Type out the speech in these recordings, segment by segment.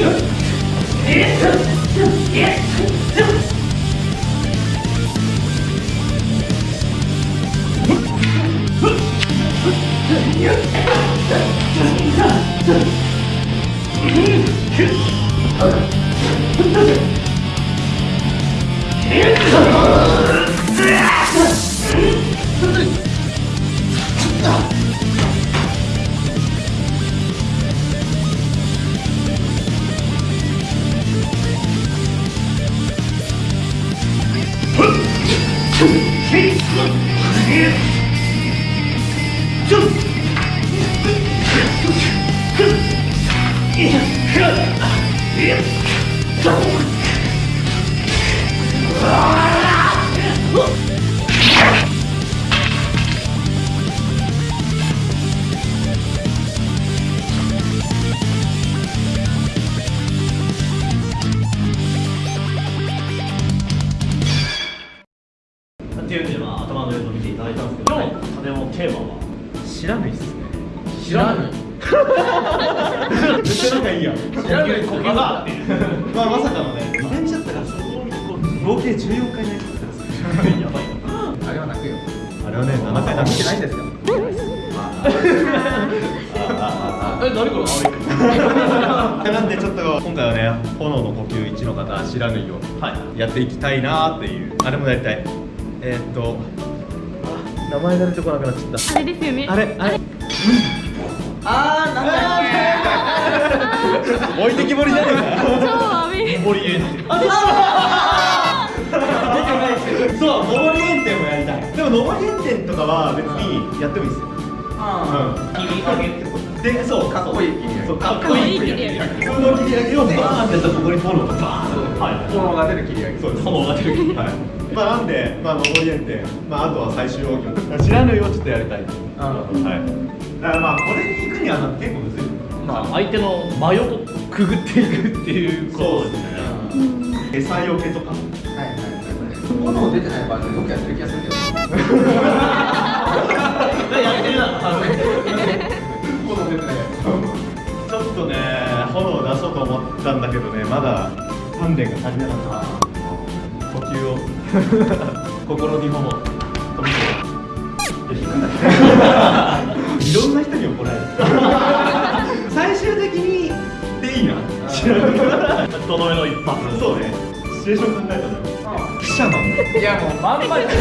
っ知らないっすね。知らない。めっちゃ仲い。い。やん知らない。まあまさかのね前見ちゃったからそう合計14回泣い。ちゃったんですよやばい。なあれは泣くよあれはね7回泣ない。んですよえ何これなんでちょっと今回はね炎の呼吸1の方知らぬい。をはい。やってい。きたい。なってい。うあれもやりたい。えー、っとあ名前が出てこなくなっちゃっあれですよね。たあれ。あれ。あーなんだっ置いてきぼりじゃねえか。超アメモリエンテそう、上り炎天もやりたい。でも上り炎天とかは別にやってもいいですよ。あ切り上げってこと？うん。で、そう、かっこいい切り上げ。そう、かっこいい切り上げ。普通の切り上げをバーンってやったらここに炎がバーン。と。はい。炎が出る切り上げ。そうです。炎が出るはい。まあなんで、まあ上り炎天、まああとは最終奥義。知らぬいをちょっとやりたい。はい。だからまあこれに行くには結構むずい。まあ相手の真横くぐっていくっていうことですね餌よけとか。はいはいはい炎出てないバージョンよくやってる気がするけど やってるな炎出てないやちょっとね、炎を出そうと思ったんだけどね、まだ鍛錬が足りなかった。呼吸を。心に炎飛び込むいろんな人に怒られる。最終的にでいいな。とどめの一発そうね。シチュエーション考えたら記者なんだついやもうまんまで。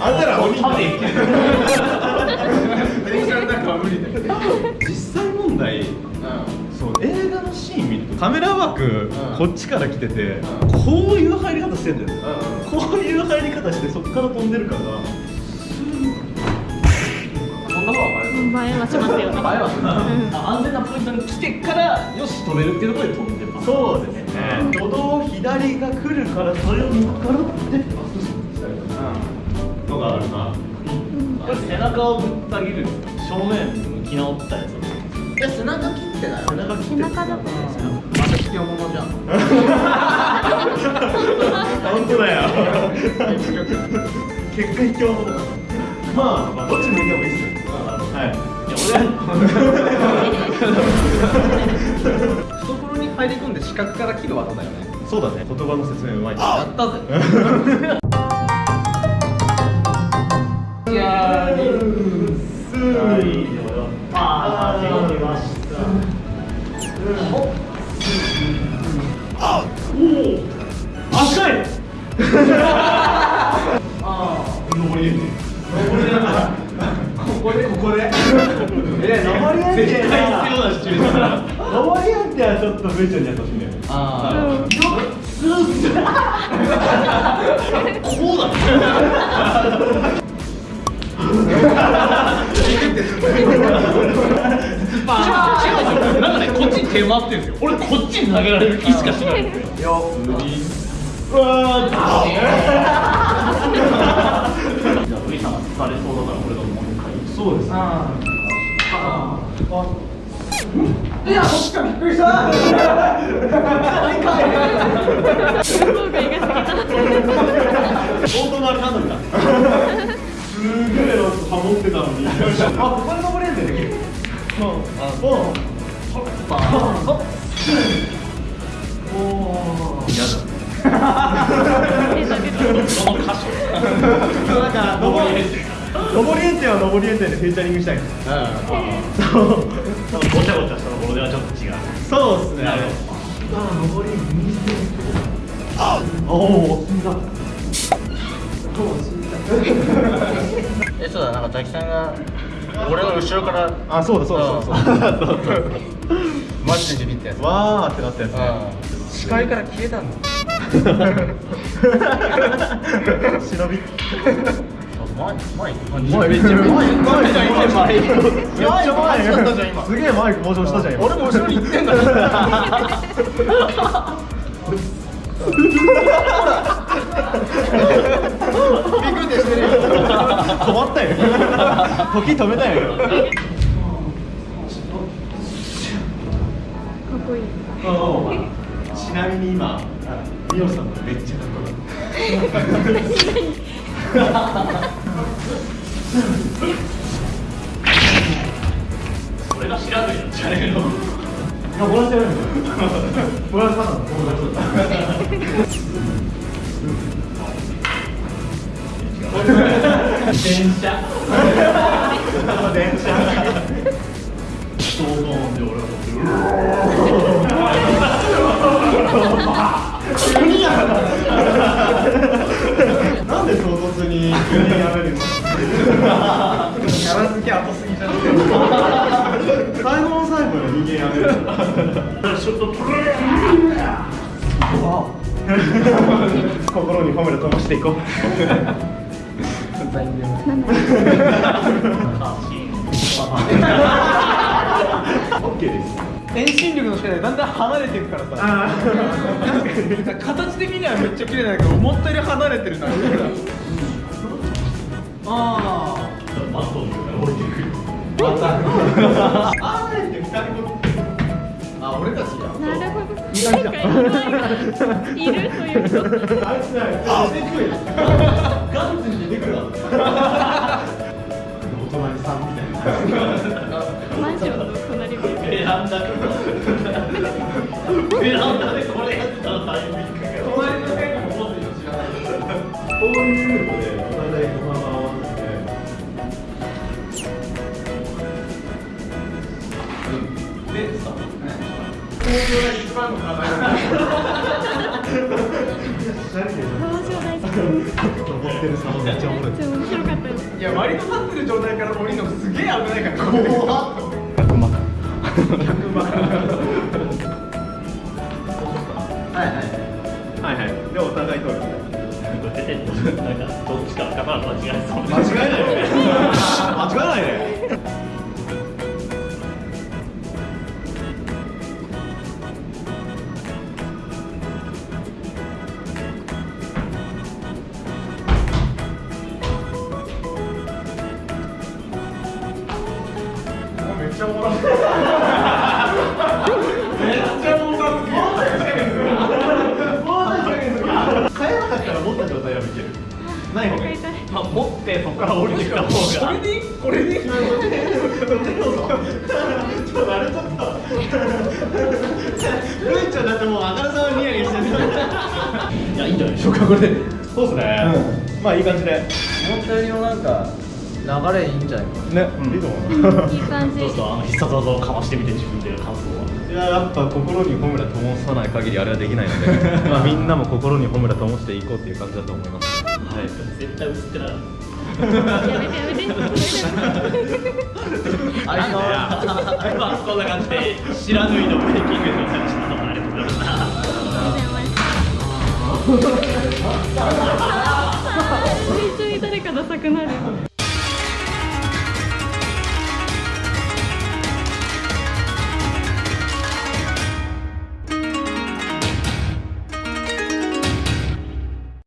あんたら鬼食べていける電車の中は無理だよ実際問題シーン見るとカメラワーク、こっちから来てて、こういう入り方してんだよ、こういう入り方してそっから飛んでるから。そんな方が映えはしますよね。前はうんあ安全なポイントに来てからよし飛べるっていうところで飛んでますそうですね。歩道左が来るからそれを見計らって。のがあるな。これ背中をぶった切る。正面向き直ったやついや背中切ってない背中切って背中だとまた必要ものじゃん本当だよ結果卑怯者だまあどっち向いてもいいっすよはい懐に入り込んで視覚から切る技だよねそうだね言葉の説明うまいやったぜいやここでここでえ上り絶対必要なシチュエーション上りなんてはちょっと V ちゃんにやってほしいねあこうだなんかね、こっちに手回ってるんですよ。俺こっちに投げられる気しかしない。んですよ。ようわー。じゃあ、ウイさんが疲れそうだから、俺がもう一回。そうです。ねああいやそっかびっくりした想像外が過ぎたあれなんだったすげえなんかハモってたのに。あここで登れんだよできるう。んおパーお嫌だその箇所なんか登り登り園店は登り園店でフィーチャリングしたいそう。ごちゃごちゃしたところではちょっと違う。そう。ですねなるあおお えそうだなんか滝さんが俺の後ろからあそうだそうだそうだ。そうだそうマジでビビったやつ。わーってなったやつね。うん。視界から消えたんだ 忍び。前前。前めっちゃ前前。じゃん前。めっちゃ前前。だったじゃん今すげえ前登場したじゃん今俺も後ろに行ってんだまったよ。時止めたよ。かっこいい。ちなみに今ミオさんがめっちゃかっこいいが知らないやつじゃねえのいやボランティアやるん。ボランティアなの電車。電車想像で俺は乗ってなんで唐突に急にやめるのキャラ付け後すぎじゃん最後の最後で人間やめるちょっと心に褒めるともしていこうオッケーです。遠心力の力でだんだん離れていくからさなんか形的にはめっちゃ綺麗だけど思ったより離れてるなあバットの上から降りてくるあーって二人とあ俺たちがなるほどなんかいるというかあいつだよあ出てくるガンツに出てくるわお隣さんみたいなマンションの隣でベランダからベランダでこれやったらタイミングが隣の部屋にも持ってるの知らないこういうのでお互いご飯を合わせてでさ東京が一番の名前いめっちゃ面白かったですいや割と立ってる状態から降りるのすげえ危ないから怖っ100万100万はいはいはいはいでお互い通るなんかどっちか頭間違えない間違えないね。めっちゃおもろいめっちゃおもろい変えなかったら持った状態は見けるない方がまあ持ってそこから降りてきた方こがれでいいこれでいいちょっとあれちょっとルイちゃんだってもうあからさまにニヤニヤしてるいやいいんじゃないでしょうかこれ。でそうですね、まあいい感じで。思ったよりもなんか流れいいんじゃないかね、いいと思う。いい感じ。どうですかあの必殺技をかましてみて自分で感想は。いややっぱ心にホムラ灯さない限りあれはできないので まあみんなも心にホムラ灯していこうっていう感じだと思います。はい。絶対映ってない。やめてやめてやめてあれまあこんな感じで知らぬいのブレイキングの話したのもありがとうございましためっちゃ誰かダサくなる